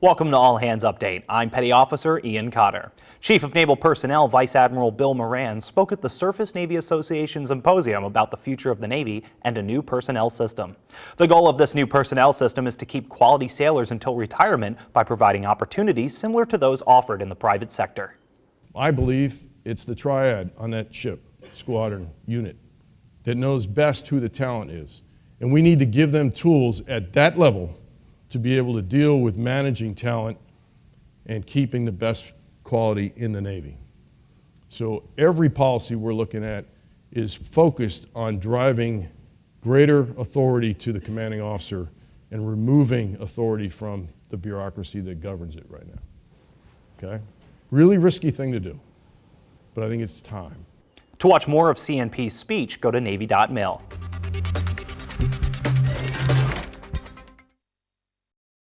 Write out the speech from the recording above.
Welcome to All Hands Update. I'm Petty Officer Ian Cotter. Chief of Naval Personnel Vice Admiral Bill Moran spoke at the Surface Navy Association Symposium about the future of the Navy and a new personnel system. The goal of this new personnel system is to keep quality sailors until retirement by providing opportunities similar to those offered in the private sector. I believe it's the triad on that ship, squadron, unit, that knows best who the talent is. And we need to give them tools at that level to be able to deal with managing talent and keeping the best quality in the Navy. So every policy we're looking at is focused on driving greater authority to the commanding officer and removing authority from the bureaucracy that governs it right now. Okay? Really risky thing to do, but I think it's time. To watch more of CNP's speech, go to Navy.mil.